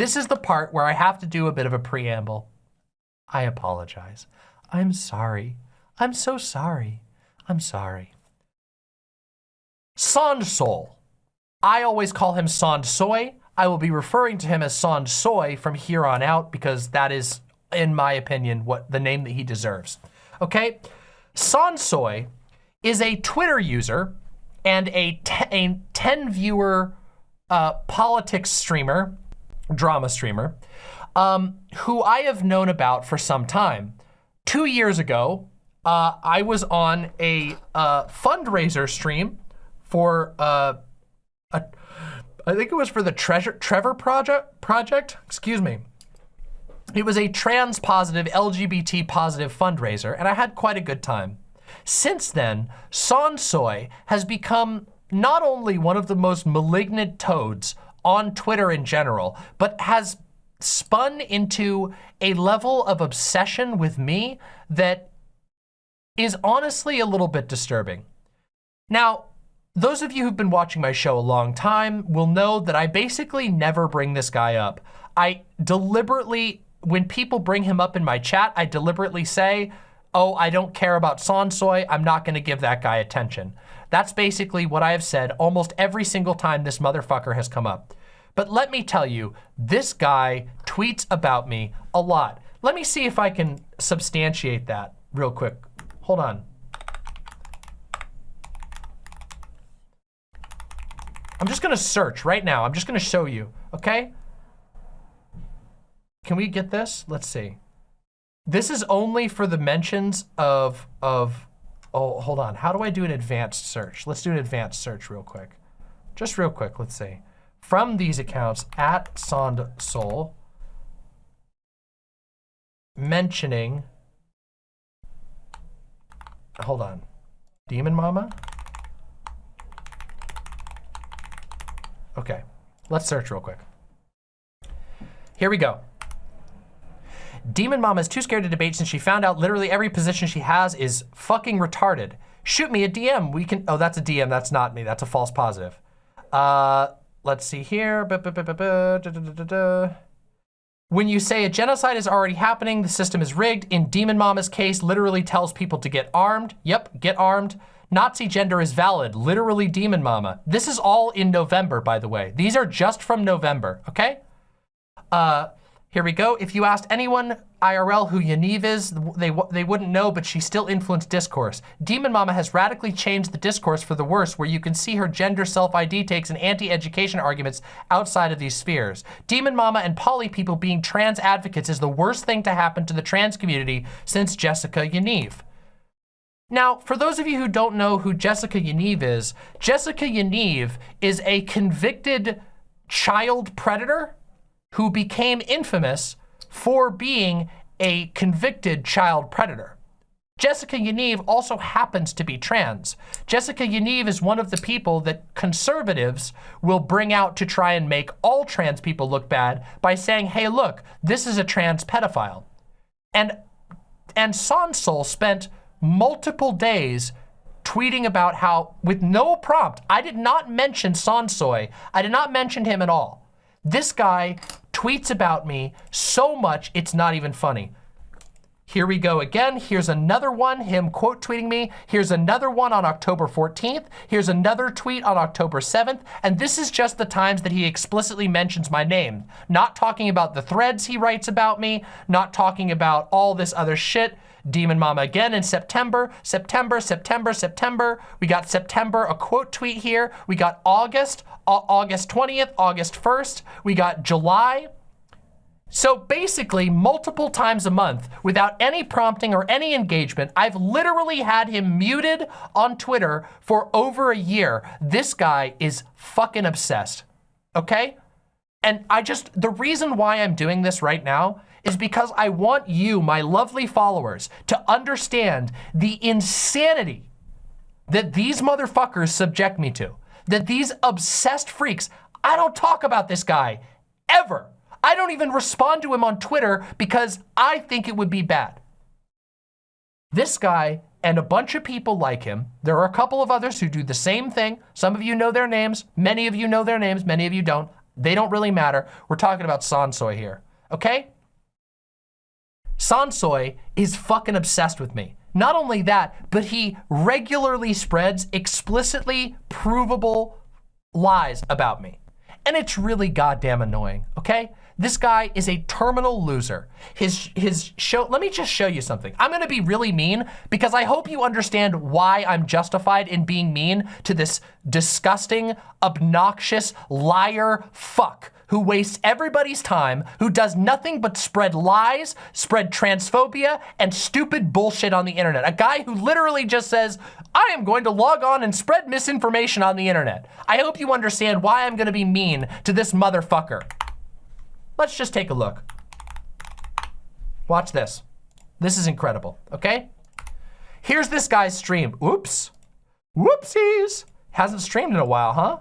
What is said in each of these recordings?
this is the part where I have to do a bit of a preamble. I apologize. I'm sorry. I'm so sorry. I'm sorry. Sond Sol. I always call him Sond Soy. I will be referring to him as Sond Soy from here on out because that is, in my opinion, what the name that he deserves. Okay? Sond Soy is a Twitter user and a, a 10 viewer uh, politics streamer, drama streamer, um, who I have known about for some time. Two years ago, uh, I was on a uh, fundraiser stream for uh, a, I think it was for the Treasure Trevor Project. Project, excuse me. It was a trans positive, LGBT positive fundraiser, and I had quite a good time. Since then, Sonsoy has become not only one of the most malignant toads on Twitter in general, but has spun into a level of obsession with me that is honestly a little bit disturbing. Now, those of you who've been watching my show a long time will know that I basically never bring this guy up. I deliberately, when people bring him up in my chat, I deliberately say, oh, I don't care about Sonsoy, I'm not gonna give that guy attention. That's basically what I have said almost every single time this motherfucker has come up. But let me tell you, this guy tweets about me a lot. Let me see if I can substantiate that real quick. Hold on. I'm just gonna search right now. I'm just gonna show you, okay? Can we get this? Let's see. This is only for the mentions of, of, oh, hold on. How do I do an advanced search? Let's do an advanced search real quick. Just real quick, let's see. From these accounts, at Sond Sol, mentioning, hold on, Demon Mama? Okay, let's search real quick. Here we go. Demon Mama is too scared to debate since she found out literally every position she has is fucking retarded. Shoot me a DM. We can, oh, that's a DM. That's not me. That's a false positive. Uh, let's see here. When you say a genocide is already happening, the system is rigged. In Demon Mama's case, literally tells people to get armed. Yep, get armed. Nazi gender is valid, literally Demon Mama. This is all in November, by the way. These are just from November, okay? Uh, here we go. If you asked anyone IRL who Yaniv is, they, they wouldn't know, but she still influenced discourse. Demon Mama has radically changed the discourse for the worse, where you can see her gender self-ID takes and anti-education arguments outside of these spheres. Demon Mama and poly people being trans advocates is the worst thing to happen to the trans community since Jessica Yaniv. Now, for those of you who don't know who Jessica Yaniv is, Jessica Yaniv is a convicted child predator who became infamous for being a convicted child predator. Jessica Yaniv also happens to be trans. Jessica Yaniv is one of the people that conservatives will bring out to try and make all trans people look bad by saying, hey, look, this is a trans pedophile. And, and Sonsol spent multiple days tweeting about how, with no prompt, I did not mention Sonsoy. I did not mention him at all. This guy tweets about me so much, it's not even funny. Here we go again. Here's another one, him quote tweeting me. Here's another one on October 14th. Here's another tweet on October 7th. And this is just the times that he explicitly mentions my name. Not talking about the threads he writes about me, not talking about all this other shit. Demon Mama again in September, September, September, September. We got September, a quote tweet here. We got August, August 20th, August 1st. We got July. So basically, multiple times a month, without any prompting or any engagement, I've literally had him muted on Twitter for over a year. This guy is fucking obsessed, okay? And I just, the reason why I'm doing this right now is because I want you, my lovely followers, to understand the insanity that these motherfuckers subject me to. That these obsessed freaks, I don't talk about this guy ever. I don't even respond to him on Twitter because I think it would be bad. This guy and a bunch of people like him, there are a couple of others who do the same thing. Some of you know their names, many of you know their names, many of you don't. They don't really matter. We're talking about Sansoy here, okay? Sansoy is fucking obsessed with me. Not only that, but he regularly spreads explicitly provable lies about me. And it's really goddamn annoying, okay? This guy is a terminal loser. His, his show, let me just show you something. I'm gonna be really mean because I hope you understand why I'm justified in being mean to this disgusting, obnoxious, liar fuck who wastes everybody's time, who does nothing but spread lies, spread transphobia, and stupid bullshit on the internet. A guy who literally just says, I am going to log on and spread misinformation on the internet. I hope you understand why I'm gonna be mean to this motherfucker. Let's just take a look. Watch this. This is incredible, okay? Here's this guy's stream. Oops. Whoopsies. Hasn't streamed in a while, huh?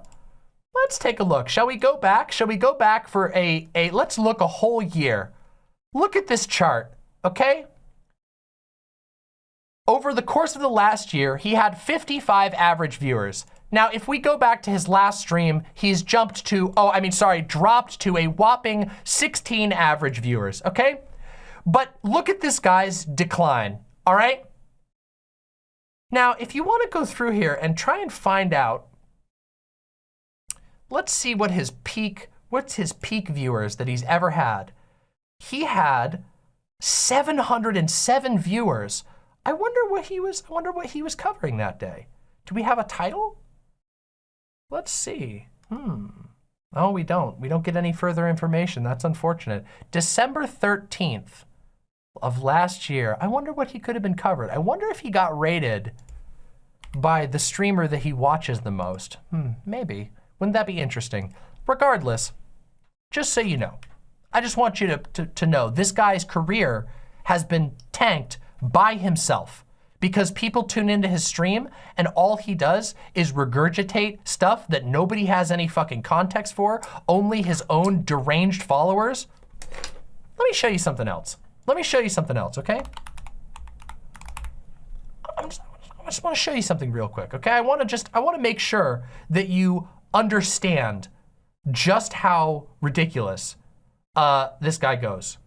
Let's take a look. Shall we go back? Shall we go back for a, a let's look a whole year. Look at this chart, okay? Over the course of the last year, he had 55 average viewers. Now, if we go back to his last stream, he's jumped to, oh, I mean, sorry, dropped to a whopping 16 average viewers, okay? But look at this guy's decline, all right? Now, if you want to go through here and try and find out let's see what his peak, what's his peak viewers that he's ever had. He had 707 viewers. I wonder what he was, I wonder what he was covering that day. Do we have a title? Let's see. Hmm. Oh, we don't. We don't get any further information. That's unfortunate. December 13th of last year. I wonder what he could have been covered. I wonder if he got rated by the streamer that he watches the most. Hmm, maybe. Wouldn't that be interesting? Regardless, just so you know, I just want you to, to, to know this guy's career has been tanked by himself because people tune into his stream and all he does is regurgitate stuff that nobody has any fucking context for, only his own deranged followers. Let me show you something else. Let me show you something else, okay? Just, i just want to show you something real quick, okay? I want to just, I want to make sure that you understand just how ridiculous uh, this guy goes.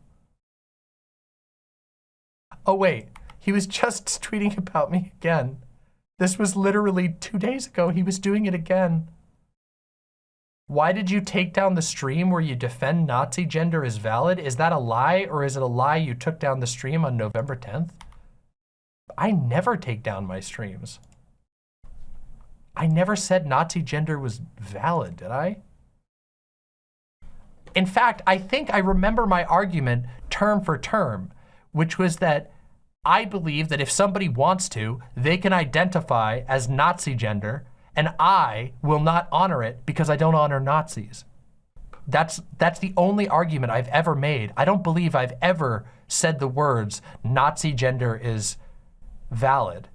Oh wait, he was just tweeting about me again. This was literally two days ago. He was doing it again. Why did you take down the stream where you defend Nazi gender is valid? Is that a lie or is it a lie you took down the stream on November 10th? I never take down my streams. I never said Nazi gender was valid, did I? In fact, I think I remember my argument term for term, which was that I believe that if somebody wants to, they can identify as Nazi gender, and I will not honor it because I don't honor Nazis. That's, that's the only argument I've ever made. I don't believe I've ever said the words Nazi gender is valid.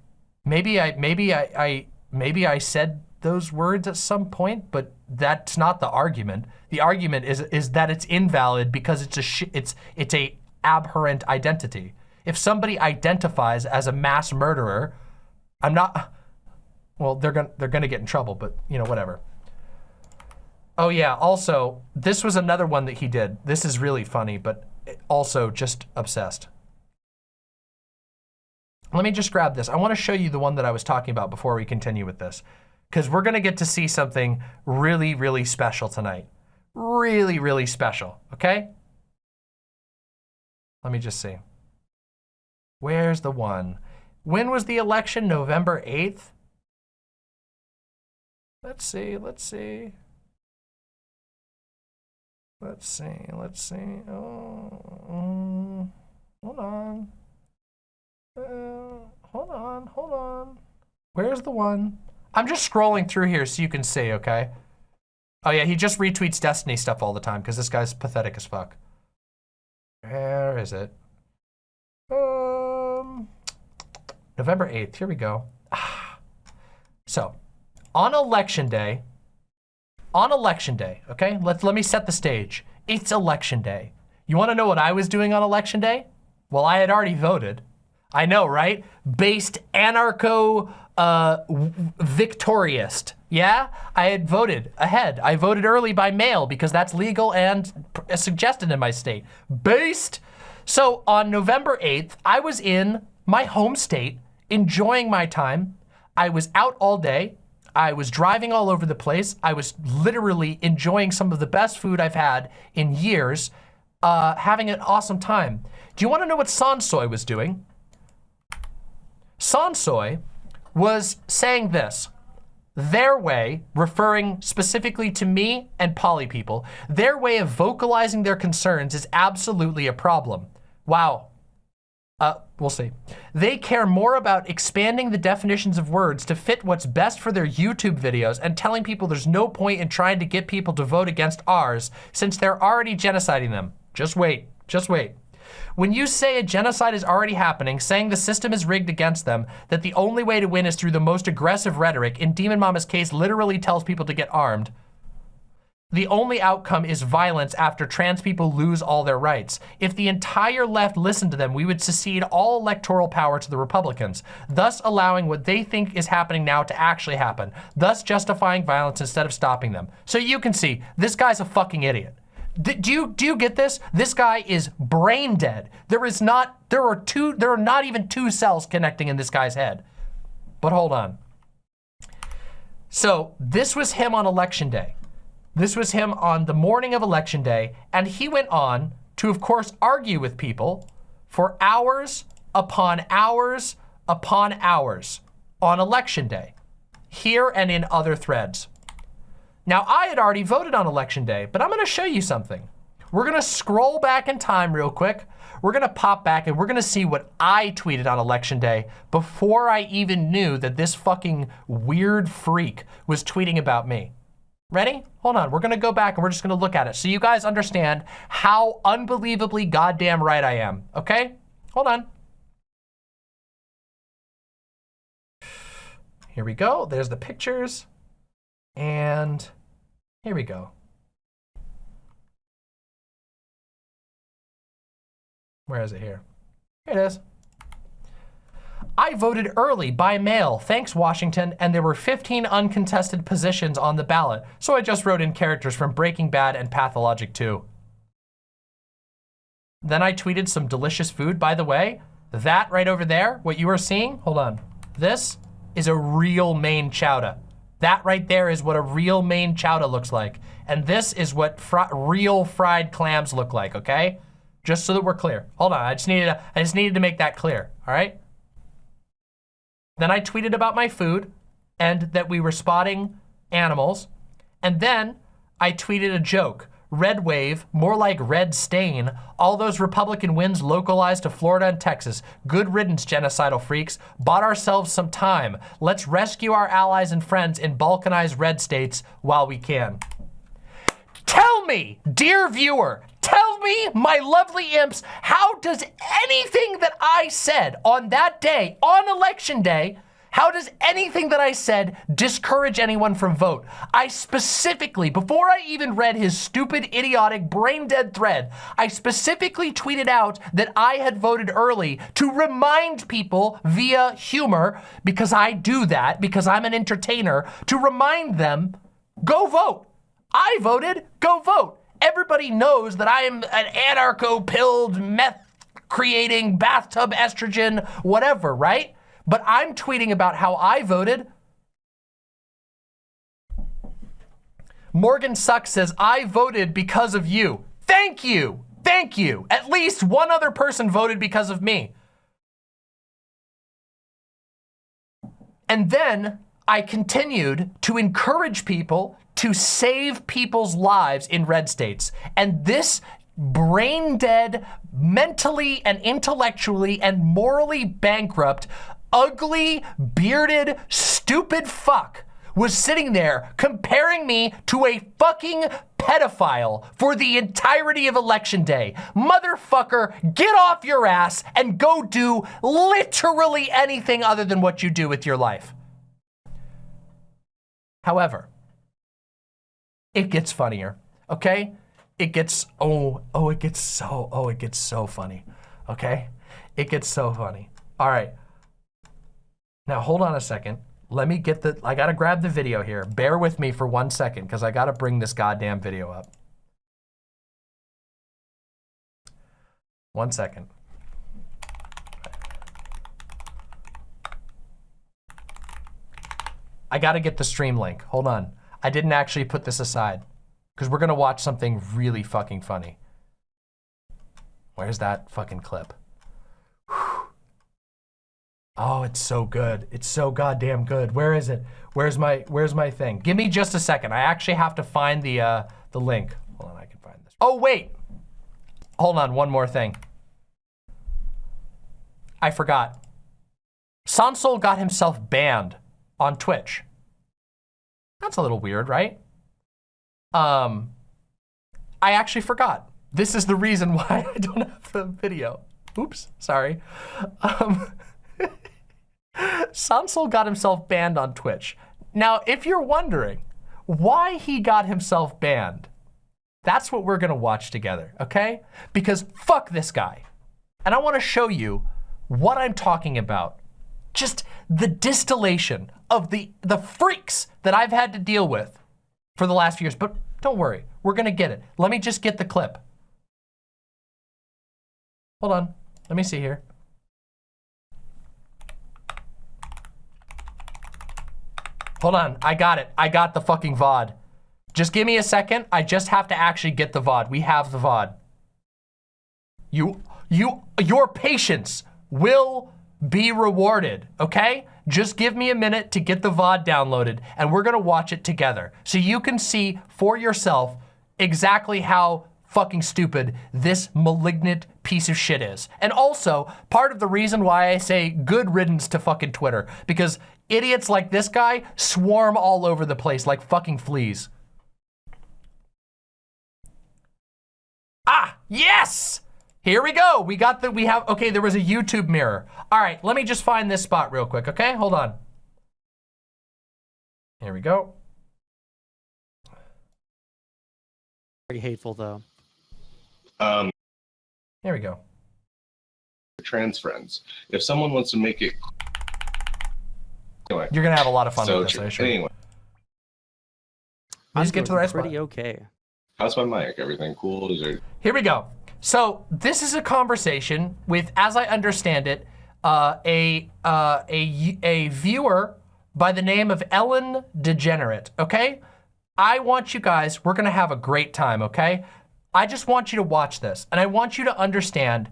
Maybe I, maybe I, I maybe I said those words at some point, but that's not the argument. The argument is is that it's invalid because it's a it's it's a abhorrent identity. If somebody identifies as a mass murderer, I'm not. Well, they're gonna they're gonna get in trouble, but you know whatever. Oh yeah. Also, this was another one that he did. This is really funny, but also just obsessed. Let me just grab this. I want to show you the one that I was talking about before we continue with this, because we're going to get to see something really, really special tonight. Really, really special, okay? Let me just see. Where's the one? When was the election? November 8th? Let's see, let's see. Let's see, let's see. Oh, um, hold on. Uh, hold on, hold on. Where's the one? I'm just scrolling through here so you can see, okay? Oh yeah, he just retweets Destiny stuff all the time because this guy's pathetic as fuck. Where is it? Um, November 8th, here we go. So, on election day, on election day, okay? Let's, let me set the stage. It's election day. You wanna know what I was doing on election day? Well, I had already voted. I know, right? Based anarcho uh, victorious. Yeah, I had voted ahead. I voted early by mail because that's legal and suggested in my state. Based. So on November 8th, I was in my home state, enjoying my time. I was out all day. I was driving all over the place. I was literally enjoying some of the best food I've had in years, uh, having an awesome time. Do you want to know what Sansoy was doing? Sansoy was saying this. Their way, referring specifically to me and poly people, their way of vocalizing their concerns is absolutely a problem. Wow. Uh, we'll see. They care more about expanding the definitions of words to fit what's best for their YouTube videos and telling people there's no point in trying to get people to vote against ours since they're already genociding them. Just wait, just wait. When you say a genocide is already happening, saying the system is rigged against them, that the only way to win is through the most aggressive rhetoric, in Demon Mama's case literally tells people to get armed, the only outcome is violence after trans people lose all their rights. If the entire left listened to them, we would secede all electoral power to the Republicans, thus allowing what they think is happening now to actually happen, thus justifying violence instead of stopping them. So you can see, this guy's a fucking idiot do you do you get this? This guy is brain dead. There is not there are two there are not even two cells connecting in this guy's head. But hold on. So this was him on election day. This was him on the morning of election day, and he went on to, of course, argue with people for hours upon hours upon hours on election day, here and in other threads. Now, I had already voted on election day, but I'm gonna show you something. We're gonna scroll back in time real quick. We're gonna pop back and we're gonna see what I tweeted on election day before I even knew that this fucking weird freak was tweeting about me. Ready? Hold on, we're gonna go back and we're just gonna look at it so you guys understand how unbelievably goddamn right I am, okay? Hold on. Here we go, there's the pictures. And here we go. Where is it here? Here it is. I voted early by mail, thanks Washington, and there were 15 uncontested positions on the ballot, so I just wrote in characters from Breaking Bad and Pathologic 2. Then I tweeted some delicious food, by the way. That right over there, what you are seeing, hold on. This is a real Maine chowder. That right there is what a real Maine chowder looks like. And this is what fr real fried clams look like, okay? Just so that we're clear. Hold on, I just needed to, I just needed to make that clear, all right? Then I tweeted about my food and that we were spotting animals. And then I tweeted a joke red wave, more like red stain, all those Republican wins localized to Florida and Texas. Good riddance, genocidal freaks. Bought ourselves some time. Let's rescue our allies and friends in balkanized red states while we can. Tell me, dear viewer, tell me, my lovely imps, how does anything that I said on that day, on election day, how does anything that I said discourage anyone from vote? I specifically, before I even read his stupid, idiotic, brain-dead thread, I specifically tweeted out that I had voted early to remind people via humor, because I do that, because I'm an entertainer, to remind them, go vote. I voted, go vote. Everybody knows that I am an anarcho-pilled, meth-creating, bathtub estrogen, whatever, right? But I'm tweeting about how I voted. Morgan Suck says, I voted because of you. Thank you. Thank you. At least one other person voted because of me. And then I continued to encourage people to save people's lives in red states. And this brain dead, mentally and intellectually and morally bankrupt ugly, bearded, stupid fuck was sitting there comparing me to a fucking pedophile for the entirety of election day. Motherfucker, get off your ass and go do literally anything other than what you do with your life. However, it gets funnier, okay? It gets, oh, oh, it gets so, oh, it gets so funny, okay? It gets so funny. All right. Now hold on a second. Let me get the, I gotta grab the video here. Bear with me for one second because I gotta bring this goddamn video up. One second. I gotta get the stream link. Hold on. I didn't actually put this aside because we're gonna watch something really fucking funny. Where's that fucking clip? Oh, it's so good. It's so goddamn good. Where is it? Where's my Where's my thing? Give me just a second. I actually have to find the uh, the link. Hold on, I can find this. Oh wait. Hold on, one more thing. I forgot. Sansol got himself banned on Twitch. That's a little weird, right? Um, I actually forgot. This is the reason why I don't have the video. Oops, sorry. Um, Sansol got himself banned on Twitch. Now, if you're wondering why he got himself banned, that's what we're gonna watch together, okay? Because fuck this guy. And I wanna show you what I'm talking about. Just the distillation of the, the freaks that I've had to deal with for the last few years. But don't worry, we're gonna get it. Let me just get the clip. Hold on, let me see here. Hold on, I got it. I got the fucking VOD. Just give me a second. I just have to actually get the VOD. We have the VOD. You, you, your patience will be rewarded, okay? Just give me a minute to get the VOD downloaded and we're gonna watch it together. So you can see for yourself exactly how fucking stupid this malignant piece of shit is. And also, part of the reason why I say good riddance to fucking Twitter, because idiots like this guy swarm all over the place like fucking fleas. Ah, yes! Here we go. We got the, we have, okay, there was a YouTube mirror. All right, let me just find this spot real quick, okay? Hold on. Here we go. Very hateful though. Um, Here we go. trans friends. If someone wants to make it, anyway. You're gonna have a lot of fun so with this, I assure anyway, Let us get to the doing right spot. Pretty okay. how's my mic? Everything cool? Is there? Here we go. So this is a conversation with, as I understand it, uh, a, uh, a, a viewer by the name of Ellen Degenerate, okay? I want you guys, we're gonna have a great time, okay? I just want you to watch this and I want you to understand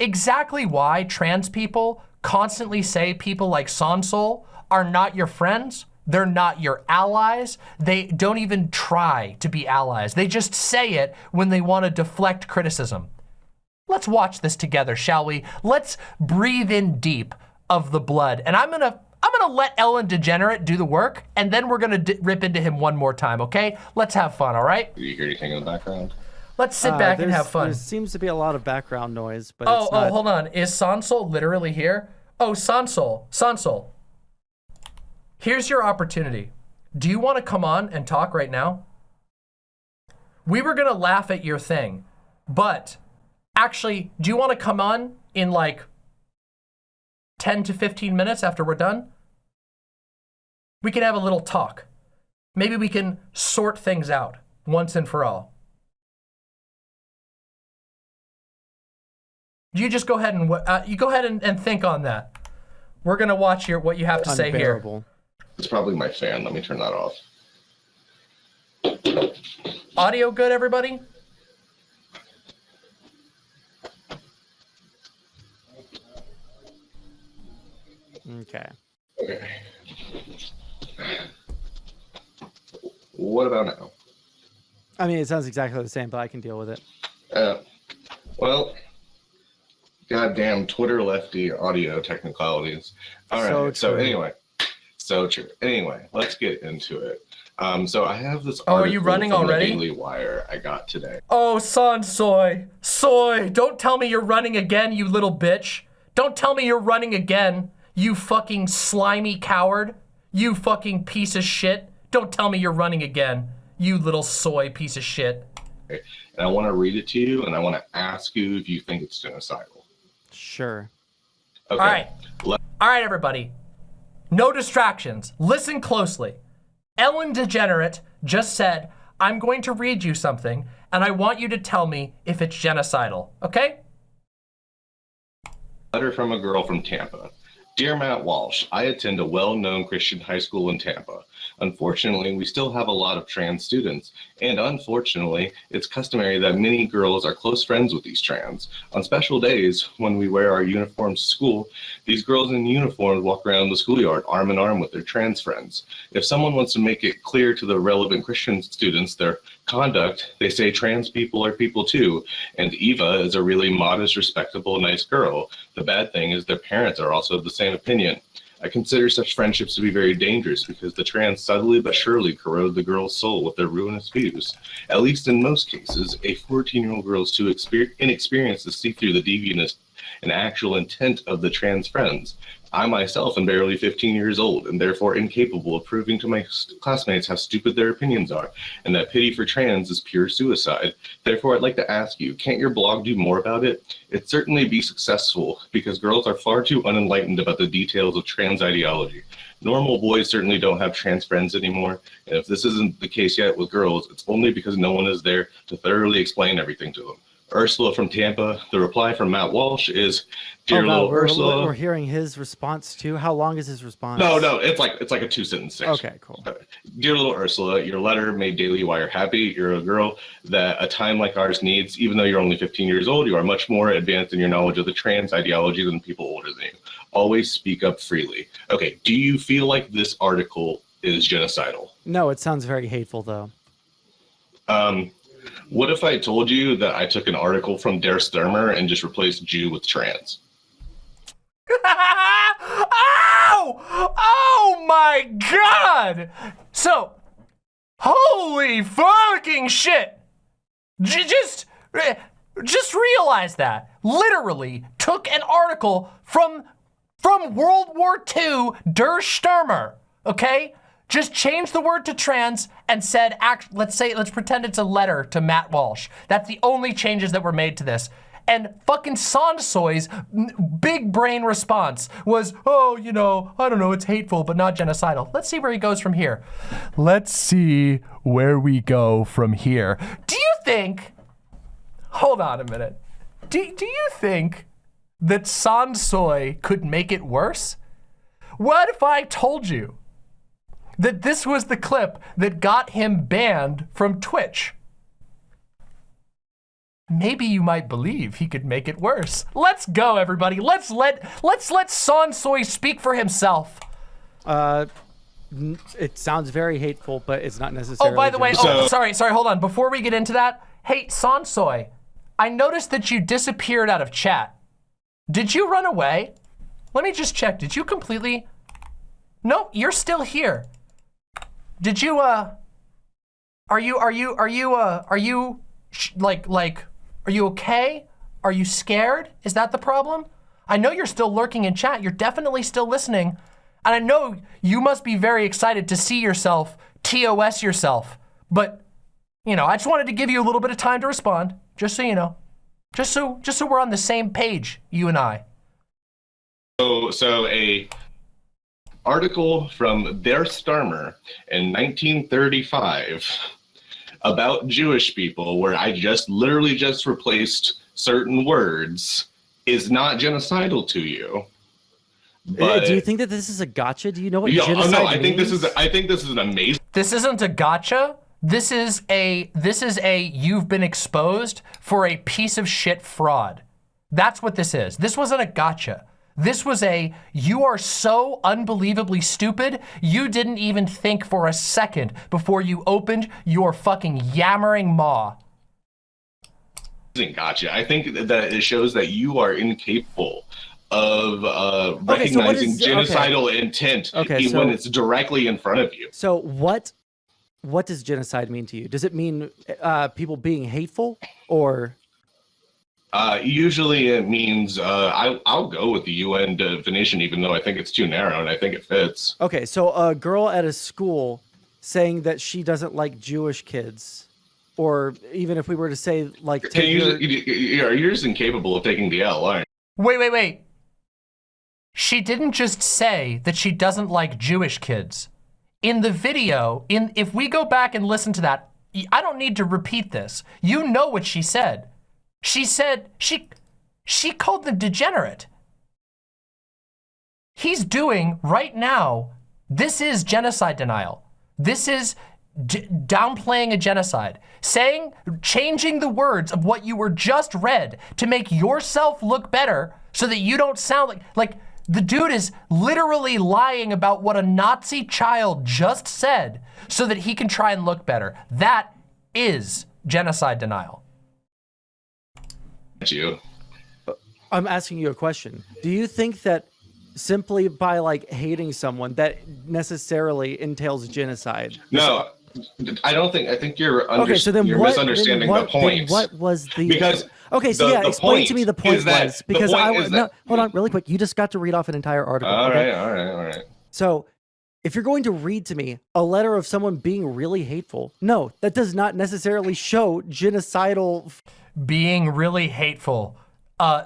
exactly why trans people constantly say people like Sansol are not your friends. They're not your allies. They don't even try to be allies. They just say it when they want to deflect criticism. Let's watch this together, shall we? Let's breathe in deep of the blood. And I'm gonna I'm gonna let Ellen Degenerate do the work, and then we're gonna rip into him one more time, okay? Let's have fun, all right? Do you hear anything in the background? Let's sit Uh, back and have fun. There seems to be a lot of background noise, but Oh, it's oh, not. hold on. Is Sansol literally here? Oh, Sansol, Sansol. Here's your opportunity. Do you want to come on and talk right now? We were going to laugh at your thing, but actually, do you want to come on in like 10 to 15 minutes after we're done? We can have a little talk. Maybe we can sort things out once and for all. You just go ahead and uh, you go ahead and, and think on that. We're gonna watch your what you have to say here. Unbearable. It's probably my fan. Let me turn that off. Audio good, everybody? Okay. Okay. What about now? I mean, it sounds exactly the same, but I can deal with it. Uh, well, goddamn Twitter lefty audio technicalities. All right. So So, true. anyway, so true. Anyway, let's get into it. Um, so I have this. Oh, are you running already? Daily Wire I got today. Oh, Son Soy, Soy, don't tell me you're running again, you little bitch. Don't tell me you're running again, you fucking slimy coward. You fucking piece of shit. Don't tell me you're running again, you little soy piece of shit. And I want to read it to you, and I want to ask you if you think it's genocidal. Sure. Okay. All right. Let- All right, everybody. No distractions. Listen closely. Ellen Degenerate just said, I'm going to read you something, and I want you to tell me if it's genocidal, okay? Letter from a girl from Tampa. Dear Matt Walsh, I attend a well-known Christian high school in Tampa. Unfortunately, we still have a lot of trans students, and unfortunately, it's customary that many girls are close friends with these trans. On special days, when we wear our uniforms to school, these girls in uniforms walk around the schoolyard arm in arm with their trans friends. If someone wants to make it clear to the relevant Christian students their conduct, they say trans people are people too, and Eva is a really modest, respectable, nice girl. The bad thing is their parents are also of the same opinion. I consider such friendships to be very dangerous because the trans subtly but surely corrode the girl's soul with their ruinous views. At least in most cases, a 14-year-old girl is too exper- inexperienced to see through the deviantness and actual intent of the trans friends. I myself am barely 15 years old and therefore incapable of proving to my classmates how stupid their opinions are and that pity for trans is pure suicide. Therefore, I'd like to ask you, can't your blog do more about it? It'd certainly be successful because girls are far too unenlightened about the details of trans ideology. Normal boys certainly don't have trans friends anymore. And if this isn't the case yet with girls, it's only because no one is there to thoroughly explain everything to them. Ursula from Tampa. The reply from Matt Walsh is, "Dear oh, wow, little we're, Ursula." We're hearing his response too. How long is his response? no, no, it's like it's like a two sentence thing. Okay, cool. Dear little Ursula, your letter made Daily Wire happy. You're a girl that a time like ours needs. Even though you're only 15 years old, you are much more advanced in your knowledge of the trans ideology than people older than you. Always speak up freely. Okay, do you feel like this article is genocidal? No, it sounds very hateful though. Um, what if I told you that I took an article from Der Sturmer and just replaced Jew with trans? Ow! Oh! oh my god! So, holy fucking shit! J- just, eh, just realize that. Literally took an article from, from World War II, Der Stürmer, okay? Just changed the word to trans and said, act, let's say, let's pretend it's a letter to Matt Walsh. That's the only changes that were made to this. And fucking Sansoy's big brain response was, oh, you know, I don't know, it's hateful, but not genocidal. Let's see where he goes from here. Let's see where we go from here. Do you think, hold on a minute. Do, do you think that Sansoy could make it worse? What if I told you that this was the clip that got him banned from Twitch? maybe you might believe he could make it worse. Let's go, everybody. Let's let let's let Sansoy speak for himself. Uh, it sounds very hateful, but it's not necessarily. Oh, by the way, genocide. oh, sorry, sorry, hold on. Before we get into that, hey, Sansoy, I noticed that you disappeared out of chat. Did you run away? Let me just check. Did you completely? No, you're still here. Did you, uh, are you, are you, are you, uh, are you, like, like, are you okay? Are you scared? Is that the problem? I know you're still lurking in chat. You're definitely still listening. And I know you must be very excited to see yourself, TOS yourself. But, you know, I just wanted to give you a little bit of time to respond, just so you know. Just so, just so we're on the same page, you and I. So, so a article from Der Sturmer in 1935 about Jewish people, where I just literally just replaced certain words, is not genocidal to you. But do you think that this is a gotcha? Do you know what Yeah, oh, genocide no, I think this is I think this is an amazing This isn't a gotcha. This is a, this is a, you've been exposed for a piece of shit fraud. That's what this is. This wasn't a gotcha. This was a, you are so unbelievably stupid, you didn't even think for a second before you opened your fucking yammering maw. gotcha. I think that it shows that you are incapable of uh, Okay, so what recognizing okay. genocidal intent Okay, even when it's directly in front of you. So what? What does genocide mean to you? Does it mean uh, people being hateful, or Uh, usually it means uh, I, I'll go with the UN definition, even though I think it's too narrow and I think it fits. okay? So a girl at a school saying that she doesn't like Jewish kids, or even if we were to say like, take you, your- you, you're, you're just incapable of taking the L, aren't Wait, wait, wait. she didn't just say that she doesn't like Jewish kids. In the video, in if we go back and listen to that, I don't need to repeat this. You know what she said. She said, she, she called them degenerate. He's doing right now, this is genocide denial. This is downplaying a genocide, saying, changing the words of what you were just read to make yourself look better so that you don't sound like, like the dude is literally lying about what a Nazi child just said so that he can try and look better. That is genocide denial. You. I'm asking you a question. Do you think that simply by like hating someone that necessarily entails genocide? No, I don't think. I think you're under, okay. So then, you're what, misunderstanding what, the point. What was the because okay? So the, yeah, the explain to me the point was because point I was no, hold on really quick. You just got to read off an entire article. All okay? right, all right, all right. So if you're going to read to me a letter of someone being really hateful, no, that does not necessarily show genocidal. Being really hateful, uh,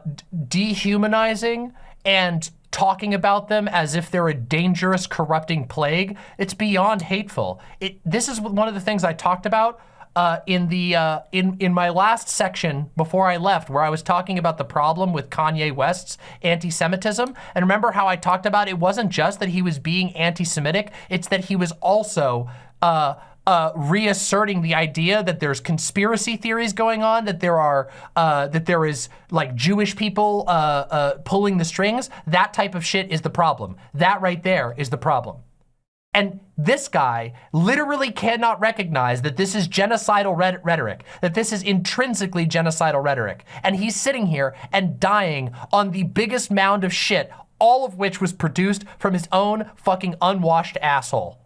dehumanizing, and talking about them as if they're a dangerous, corrupting plague. It's beyond hateful. It, this is one of the things I talked about uh, in the uh, in in my last section before I left, where I was talking about the problem with Kanye West's anti-Semitism. And remember how I talked about it wasn't just that he was being anti-Semitic; it's that he was also uh, uh, reasserting the idea that there's conspiracy theories going on, that there are uh, that there is like Jewish people uh, uh, pulling the strings. That type of shit is the problem. That right there is the problem. And this guy literally cannot recognize that this is genocidal rhetoric, that this is intrinsically genocidal rhetoric. And he's sitting here and dying on the biggest mound of shit, all of which was produced from his own fucking unwashed asshole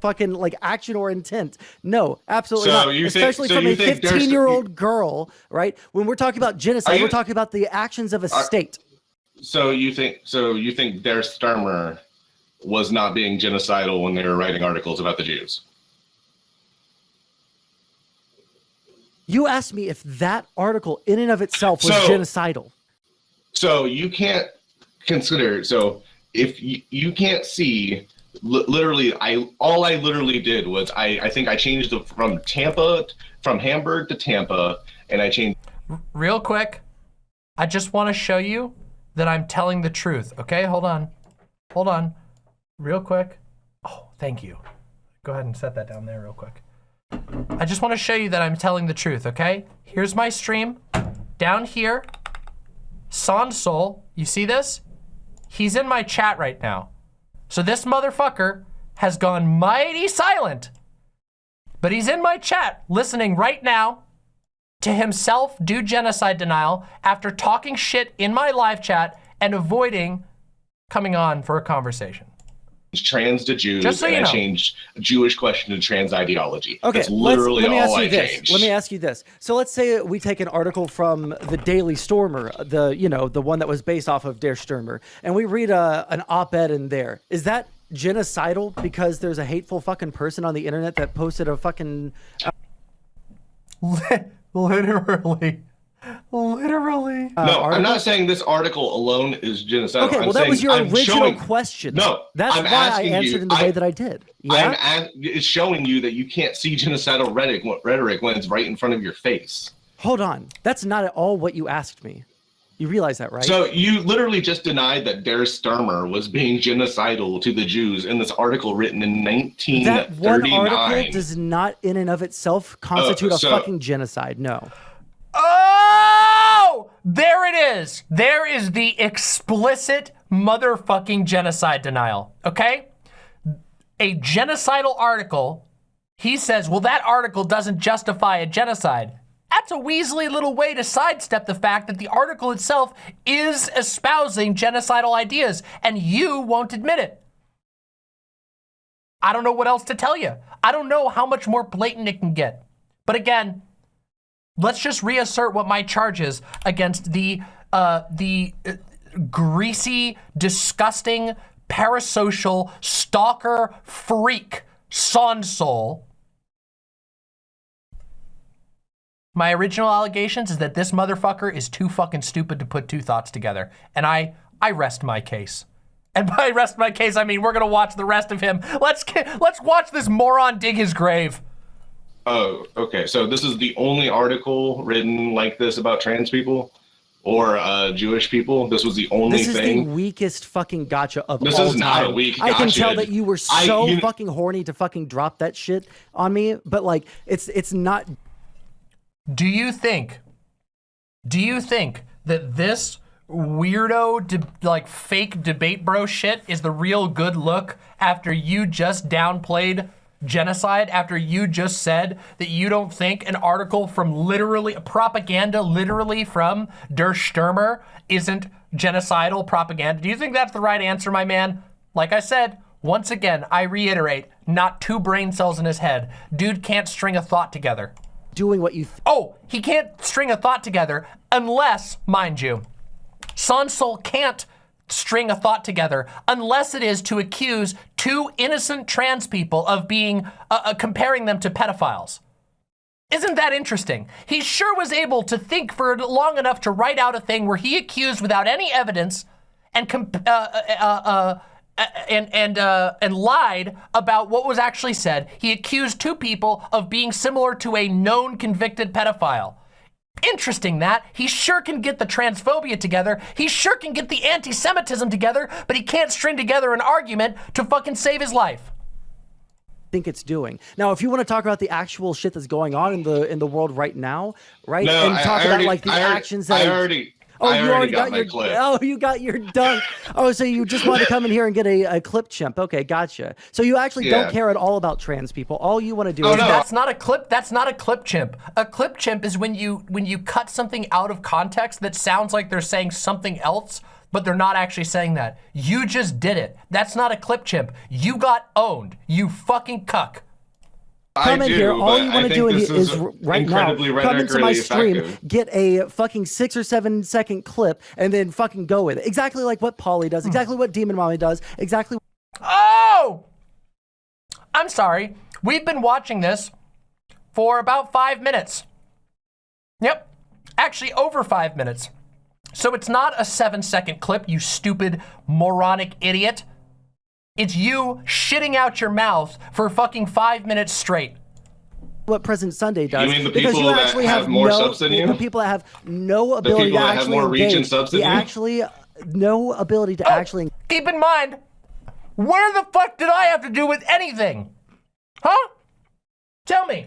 fucking like action or intent. No, absolutely so not. Especially think, so from a 15 year old girl, right? When we're talking about genocide, you, we're talking about the actions of a are, state. So you think so you think Der Stürmer was not being genocidal when they were writing articles about the Jews? You asked me if that article in and of itself was so, genocidal. So you can't consider so if you, you can't see literally i all i literally did was i i think i changed it from tampa from hamburg to tampa and i changed real quick i just want to show you that i'm telling the truth okay? Hold on hold on real quick. Oh thank you. Go ahead and set that down there real quick. I just want to show you that i'm telling the truth okay? Here's my stream down here Sonsol, you see this? He's in my chat right now. So this motherfucker has gone mighty silent. But he's in my chat listening right now to himself do genocide denial after talking shit in my live chat and avoiding coming on for a conversation. Trans to Jews, so and know. I changed Jewish question to trans ideology. Okay, That's literally let me all ask you I this. changed. Let me ask you this. So let's say we take an article from the Daily Stormer, the you know the one that was based off of Der Stürmer, and we read a, uh, an op-ed in there. Is that genocidal because there's a hateful fucking person on the internet that posted a fucking. Uh, literally. Literally. Uh, no, I'm not saying this article alone is genocidal. Okay, well, I'm that was your I'm original showing, question. No, that's I'm why I answered you, in the I, way that I did. Yeah, I'm it's showing you that you can't see genocidal rhetoric, rhetoric when it's right in front of your face. Hold on, that's not at all what you asked me. You realize that, right? So you literally just denied that Der Stürmer was being genocidal to the Jews in this article written in 1939. That one article does not, in and of itself, constitute uh, so, a fucking genocide. No. Oh, there it is. There is the explicit motherfucking genocide denial. Okay, a genocidal article. He says, well, that article doesn't justify a genocide. That's a Weasley little way to sidestep the fact that the article itself is espousing genocidal ideas, and you won't admit it. I don't know what else to tell you. I don't know how much more blatant it can get. But again, let's just reassert what my charge is against the uh, the uh, greasy, disgusting, parasocial, stalker, freak, Sonsol My original allegations is that this motherfucker is too fucking stupid to put two thoughts together. And I I rest my case. And by rest my case, I mean we're gonna watch the rest of him. Let's let's watch this moron dig his grave. Oh, okay. So this is the only article written like this about trans people or uh, Jewish people. This was the only This is thing. the weakest fucking gotcha of This all is not a time. weak I can tell that you were I- so you- fucking horny to fucking drop that shit on me, but like it's it's not Do you think, do you think that this weirdo, de- like fake debate bro shit is the real good look after you just downplayed genocide, after you just said that you don't think an article from literally, propaganda literally from Der Stürmer isn't genocidal propaganda? Do you think that's the right answer, my man? Like I said, once again, I reiterate, not two brain cells in his head. Dude can't string a thought together. doing what you th- Oh, he can't string a thought together unless, mind you, Sansol can't string a thought together unless it is to accuse two innocent trans people of being, uh, uh, comparing them to pedophiles. Isn't that interesting? He sure was able to think for long enough to write out a thing where he accused without any evidence and uh, uh, uh, uh, and and uh, and lied about what was actually said. He accused two people of being similar to a known convicted pedophile. Interesting that he sure can get the transphobia together. He sure can get the anti-Semitism together, but he can't string together an argument to fucking save his life. think it's doing. Now, if you want to talk about the actual shit that's going on in the in the world right now, right, no, and talk I about already, like the I already, actions that I already, Oh, I you already got, my your clip. oh, you got your dunk. oh, so you just want to come in here and get a, a clip chimp? Okay, gotcha. So you actually Yeah. don't care at all about trans people. All you want to do Oh, is no. That's not a clip. That's not a clip chimp. A clip chimp is when you when you cut something out of context that sounds like they're saying something else, but they're not actually saying that. You just did it. That's not a clip chimp. You got owned. You fucking cuck. Come I in do, here. All you want to think do is, is right now come into my stream, effective. get a fucking six or seven second clip, and then fucking go with it. Exactly like what Polly does. Hmm. Exactly what Demon Mommy does. Exactly. Oh! I'm sorry. We've been watching this for about five minutes. Yep. Actually, over five minutes. So it's not a seven second clip, you stupid moronic idiot. It's you shitting out your mouth for fucking five minutes straight. what President Sunday does. mean the because people you that actually have have, more no, subs than the- you? The people that have no ability people to that have actually more reach and engage. subs the than you? actually uh, no ability to Oh, actually Keep in mind, where the fuck did I have to do with anything? Huh? Tell me.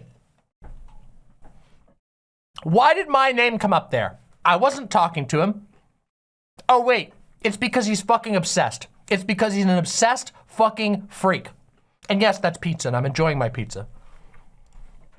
Why did my name come up there? I wasn't talking to him. Oh, wait. It's because he's fucking obsessed. It's because he's an obsessed fucking freak. And yes, that's pizza, and I'm enjoying my pizza.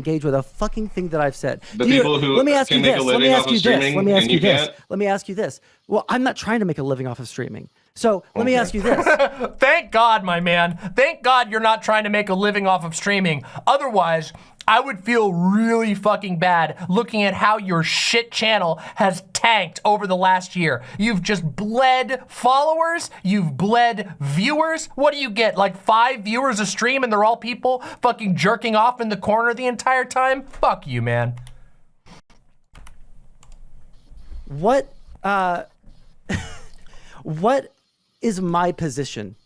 engage with a fucking thing that I've said. The Do you- people who let me ask can you make this. Let me living ask off of you this. streaming Let me ask you you this. Let me ask you this. Well, I'm not trying to make a living off of streaming. So let me ask you this. Thank God, my man. Thank God you're not trying to make a living off of streaming. Otherwise, I would feel really fucking bad looking at how your shit channel has tanked over the last year. You've just bled followers, you've bled viewers. What do you get? Like five viewers a stream and they're all people fucking jerking off in the corner the entire time? Fuck you, man. what uh what is my position?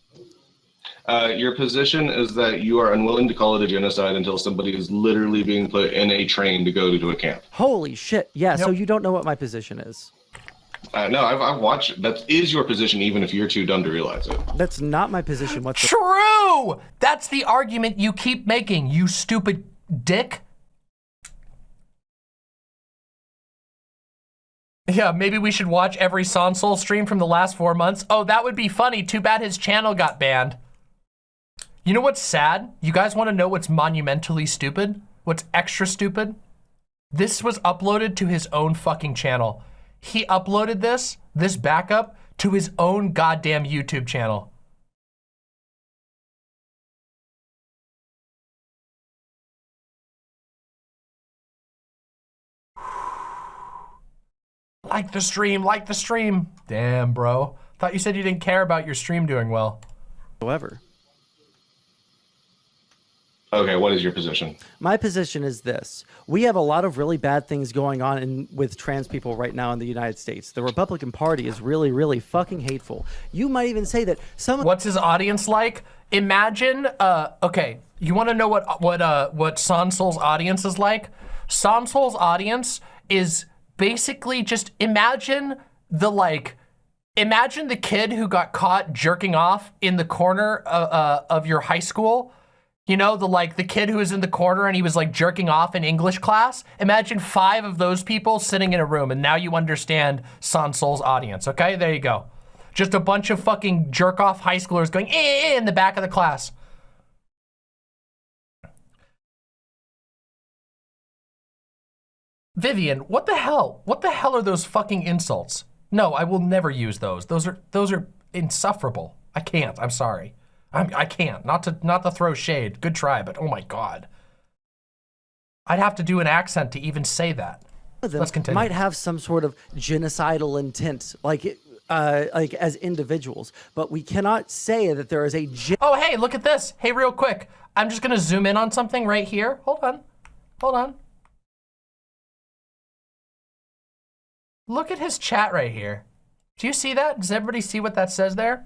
Uh, your position is that you are unwilling to call it a genocide until somebody is literally being put in a train to go to a camp. Holy shit. Yeah, so you don't know what my position is. Uh, no, I've, I've watched. That is your position, even if you're too dumb to realize it. That's not my position What's True! That's the argument you keep making, you stupid dick. Yeah, maybe we should watch every Sonsol stream from the last four months. Oh, that would be funny. Too bad his channel got banned. You know what's sad? You guys want to know what's monumentally stupid? What's extra stupid? This was uploaded to his own fucking channel. He uploaded this, this backup, to his own goddamn YouTube channel. Like the stream, like the stream. Damn, bro. Thought you said you didn't care about your stream doing well. However, Okay, what is your position? My position is this. We have a lot of really bad things going on in, with trans people right now in the United States. The Republican Party is really, really fucking hateful. You might even say that some What's his audience like? Imagine, uh, okay, you want to know what what uh what Sansol's audience is like? Sansol's audience is basically just imagine the like imagine the kid who got caught jerking off in the corner uh, uh, of your high school. You know, the like the kid who was in the corner and he was like jerking off in English class. Imagine five of those people sitting in a room and now you understand Sansol's audience, okay? There you go. Just a bunch of fucking jerk off high schoolers going eh, eh, in the back of the class. Vivian, what the hell? What the hell are those fucking insults? No, I will never use those. Those are those are insufferable. I can't. I'm sorry. I'm, I can't. Not to not to throw shade. Good try, but oh my god. I'd have to do an accent to even say that. Let's continue. might have some sort of genocidal intent, like uh, like as individuals. But we cannot say that there is a Oh, hey, look at this. Hey, real quick. I'm just gonna zoom in on something right here. Hold on. Hold on. Look at his chat right here. Do you see that? Does everybody see what that says there?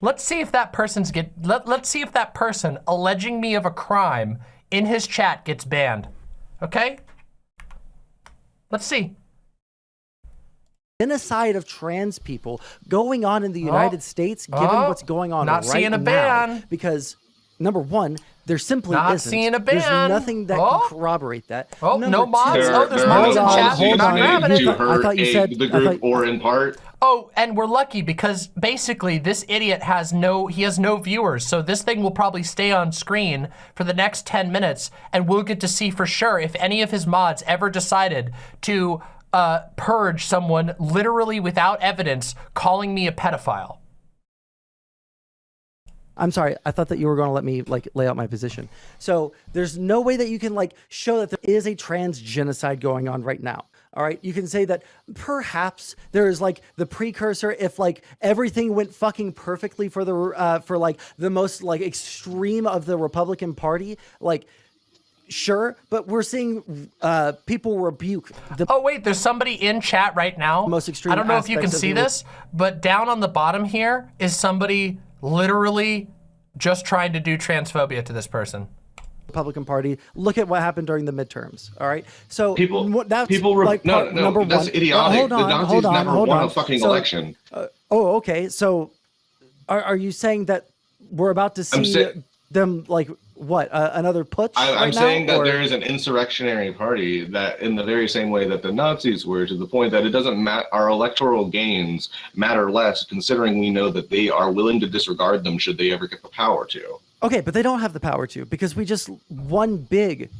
Let's see if that person's get let, let's see if that person alleging me of a crime in his chat gets banned. Okay? Let's see. genocide of trans people going on in the oh. United States, given Oh. what's going on Not right seeing a now. ban. Because number one, there simply Not isn't. seeing a There's nothing that Oh. can corroborate that. Oh, Number no mods? two- Oh, there's there mods are in chat. policies Hold on, made hold on. to I thought you said- the group thought- or in part. Oh, and we're lucky because basically this idiot has no, he has no viewers. So this thing will probably stay on screen for the next 10 minutes and we'll get to see for sure if any of his mods ever decided to uh, purge someone literally without evidence calling me a pedophile. I'm sorry. I thought that you were going to let me like lay out my position. So there's no way that you can like show that there is a trans genocide going on right now. All right. You can say that perhaps there is like the precursor if like everything went fucking perfectly for the uh, for like the most like extreme of the Republican Party. Like sure, but we're seeing uh, people rebuke the Oh wait, there's somebody in chat right now. Most extreme I don't know if you can see this, but down on the bottom here is somebody literally just trying to do transphobia to this person. Republican Party. Look at what happened during the midterms. All right. So People, that's people, re- like no, no, number that's one. idiotic. Hold on, the Nazis hold on, never hold won on. a fucking So- election. Uh, oh, okay. So, are, are you saying that we're about to see sa- them like what uh, another putsch? I, I'm right now, saying that or- there is an insurrectionary party that, in the very same way that the Nazis were, to the point that it doesn't matter. Our electoral gains matter less, considering we know that they are willing to disregard them should they ever get the power to. Okay, but they don't have the power to because we just won big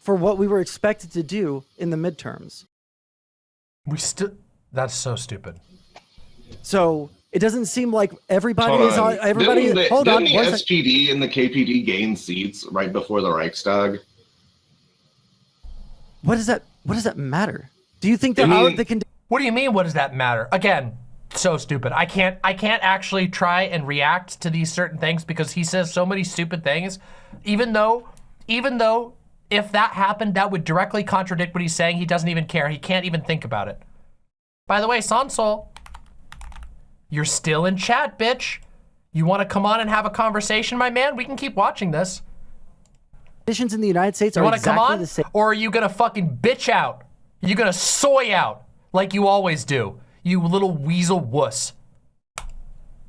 for what we were expected to do in the midterms. We still, that's so stupid. So it doesn't seem like everybody Hold is on. on. Everybody, didn't the, hold on. didn't one the sec- SPD and the KPD gain seats right before the Reichstag? What does that? What does that matter? Do you think I that our mean- the con- What do you mean? What does that matter? Again, so stupid. I can't. I can't actually try and react to these certain things because he says so many stupid things. Even though, even though, if that happened, that would directly contradict what he's saying. He doesn't even care. He can't even think about it. By the way, Sansol, you're still in chat, bitch. You want to come on and have a conversation, my man? We can keep watching this. conditions in the United States You are want to come exactly on? the same. Or are you going to fucking bitch out? Are you going to soy out like you always do? You little weasel wuss.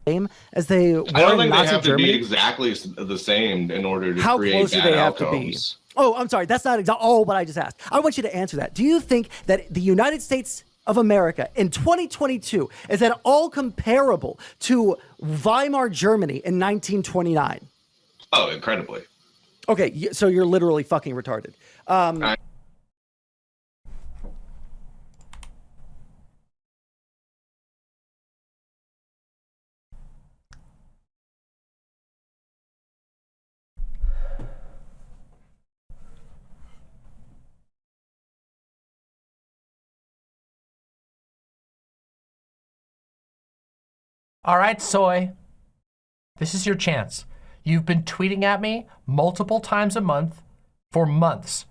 same as they were I don't in think Nazi they have Germany. to be exactly the same in order to How create close do they have to be? Oh, I'm sorry. That's not exactly. Oh, what I just asked. I want you to answer that. Do you think that the United States of America in 2022 is at all comparable to Weimar Germany in 1929? Oh, incredibly. Okay, so you're literally fucking retarded. Um, I- All right, Soy. This is your chance. You've been tweeting at me multiple times a month for months.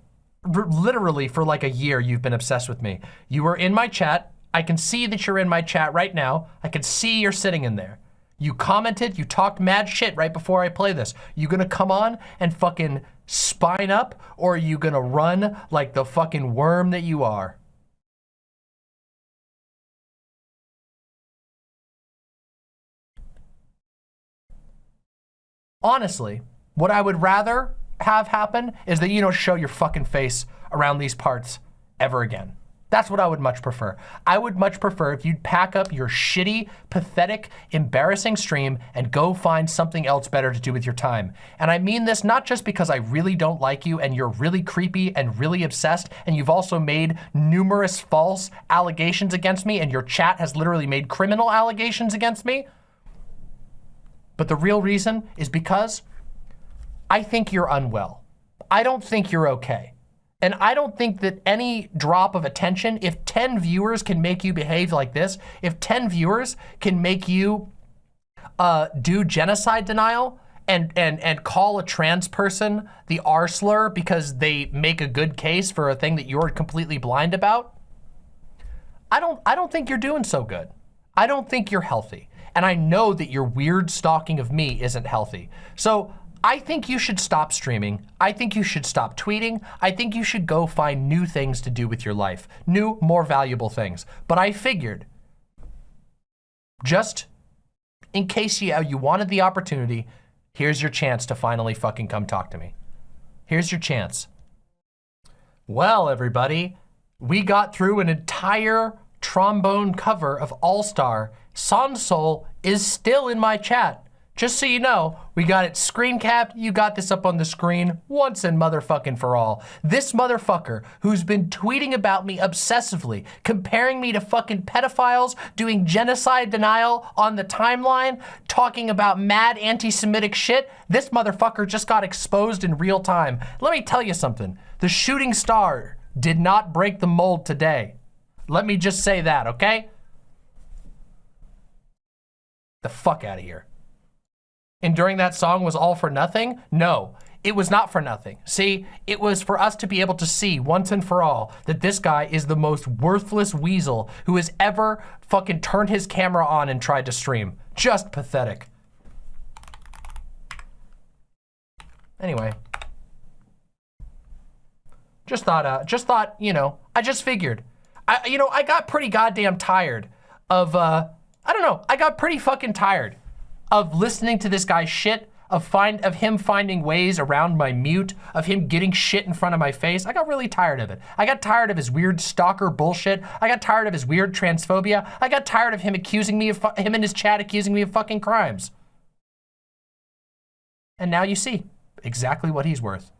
R literally for like a year, you've been obsessed with me. You were in my chat. I can see that you're in my chat right now. I can see you're sitting in there. You commented, you talked mad shit right before I play this. You gonna come on and fucking spine up or are you gonna run like the fucking worm that you are? Honestly, what I would rather have happen is that you don't show your fucking face around these parts ever again. That's what I would much prefer. I would much prefer if you'd pack up your shitty, pathetic, embarrassing stream and go find something else better to do with your time. And I mean this not just because I really don't like you and you're really creepy and really obsessed and you've also made numerous false allegations against me and your chat has literally made criminal allegations against me. But the real reason is because I think you're unwell. I don't think you're okay. And I don't think that any drop of attention, if 10 viewers can make you behave like this, if 10 viewers can make you uh, do genocide denial and, and, and call a trans person the R slur because they make a good case for a thing that you're completely blind about, I don't, I don't think you're doing so good. I don't think you're healthy. And I know that your weird stalking of me isn't healthy. So I think you should stop streaming. I think you should stop tweeting. I think you should go find new things to do with your life. New, more valuable things. But I figured, just in case you, you wanted the opportunity, here's your chance to finally fucking come talk to me. Here's your chance. Well, everybody, we got through an entire trombone cover of All-Star. Sansol is still in my chat. Just so you know, we got it screen capped. You got this up on the screen once and motherfucking for all. This motherfucker who's been tweeting about me obsessively, comparing me to fucking pedophiles, doing genocide denial on the timeline, talking about mad anti-Semitic shit, this motherfucker just got exposed in real time. Let me tell you something. The shooting star did not break the mold today. Let me just say that, okay? The fuck out of here and during that song was all for nothing? No, it was not for nothing. See, it was for us to be able to see once and for all that this guy is the most worthless weasel who has ever fucking turned his camera on and tried to stream. Just pathetic. Anyway. Just thought, uh, just thought, you know, I just figured. I, you know, I got pretty goddamn tired of, uh, I don't know, I got pretty fucking tired of listening to this guy's shit, of find of him finding ways around my mute, of him getting shit in front of my face. I got really tired of it. I got tired of his weird stalker bullshit. I got tired of his weird transphobia. I got tired of him accusing me of him in his chat accusing me of fucking crimes. And now you see exactly what he's worth.